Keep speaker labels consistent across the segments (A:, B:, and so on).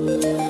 A: Música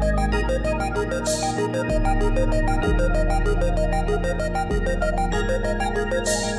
A: Thank